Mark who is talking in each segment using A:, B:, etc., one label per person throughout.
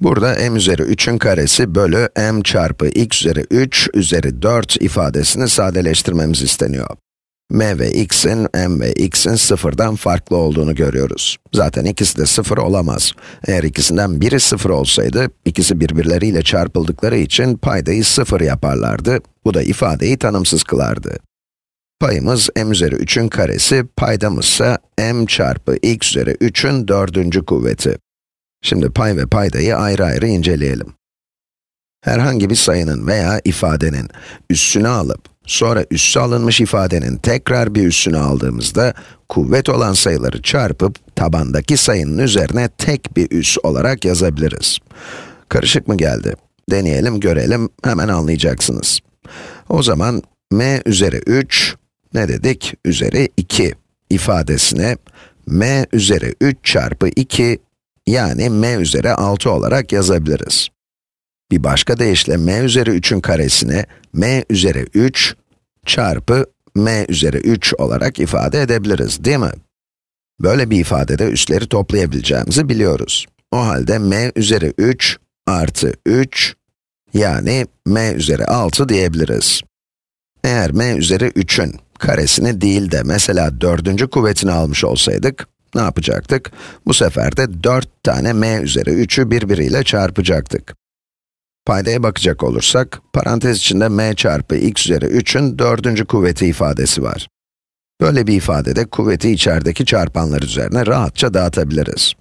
A: Burada m üzeri 3'ün karesi bölü m çarpı x üzeri 3 üzeri 4 ifadesini sadeleştirmemiz isteniyor. m ve x'in, m ve x'in sıfırdan farklı olduğunu görüyoruz. Zaten ikisi de sıfır olamaz. Eğer ikisinden biri sıfır olsaydı, ikisi birbirleriyle çarpıldıkları için paydayı sıfır yaparlardı. Bu da ifadeyi tanımsız kılardı. Payımız m üzeri 3'ün karesi, paydamızsa m çarpı x üzeri 3'ün dördüncü kuvveti. Şimdi pay ve paydayı ayrı ayrı inceleyelim. Herhangi bir sayının veya ifadenin üssünü alıp, sonra üssü alınmış ifadenin tekrar bir üssünü aldığımızda, kuvvet olan sayıları çarpıp, tabandaki sayının üzerine tek bir üs olarak yazabiliriz. Karışık mı geldi? Deneyelim, görelim, hemen anlayacaksınız. O zaman, m üzeri 3, ne dedik? Üzeri 2 ifadesine, m üzeri 3 çarpı 2 yani m üzeri 6 olarak yazabiliriz. Bir başka deyişle m üzeri 3'ün karesini m üzeri 3 çarpı m üzeri 3 olarak ifade edebiliriz, değil mi? Böyle bir ifadede üsleri toplayabileceğimizi biliyoruz. O halde m üzeri 3 artı 3 yani m üzeri 6 diyebiliriz. Eğer m üzeri 3'ün karesini değil de mesela dördüncü kuvvetini almış olsaydık, ne yapacaktık? Bu sefer de 4 tane m üzeri 3'ü birbiriyle çarpacaktık. Paydaya bakacak olursak, parantez içinde m çarpı x üzeri 3'ün dördüncü kuvveti ifadesi var. Böyle bir ifadede kuvveti içerideki çarpanlar üzerine rahatça dağıtabiliriz.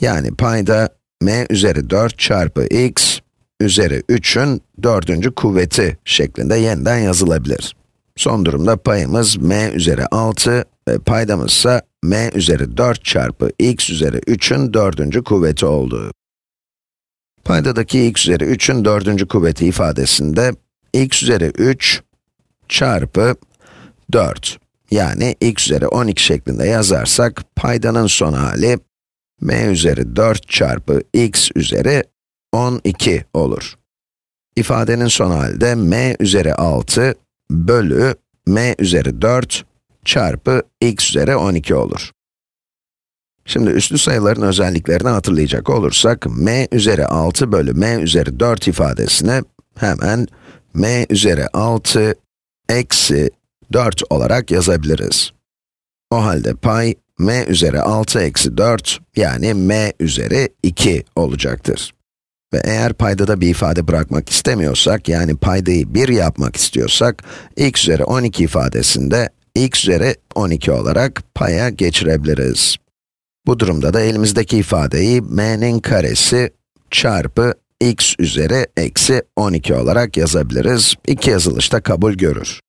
A: Yani payda m üzeri 4 çarpı x üzeri 3'ün dördüncü kuvveti şeklinde yeniden yazılabilir. Son durumda payımız m üzeri 6 ve paydamız m üzeri 4 çarpı x üzeri 3'ün dördüncü kuvveti olduğu. Paydadaki x üzeri 3'ün dördüncü kuvveti ifadesinde x üzeri 3 çarpı 4 yani x üzeri 12 şeklinde yazarsak paydanın son hali m üzeri 4 çarpı x üzeri 12 olur. İfadenin son halde m üzeri 6 bölü m üzeri 4 çarpı x üzeri 12 olur. Şimdi üslü sayıların özelliklerini hatırlayacak olursak, m üzeri 6 bölü m üzeri 4 ifadesine hemen m üzeri 6 eksi 4 olarak yazabiliriz. O halde pay m üzeri 6 eksi 4 yani m üzeri 2 olacaktır. Ve eğer paydada bir ifade bırakmak istemiyorsak, yani paydayı 1 yapmak istiyorsak, x üzeri 12 ifadesinde x üzeri 12 olarak paya geçirebiliriz. Bu durumda da elimizdeki ifadeyi m'nin karesi çarpı x üzeri eksi 12 olarak yazabiliriz. İki yazılışta kabul görür.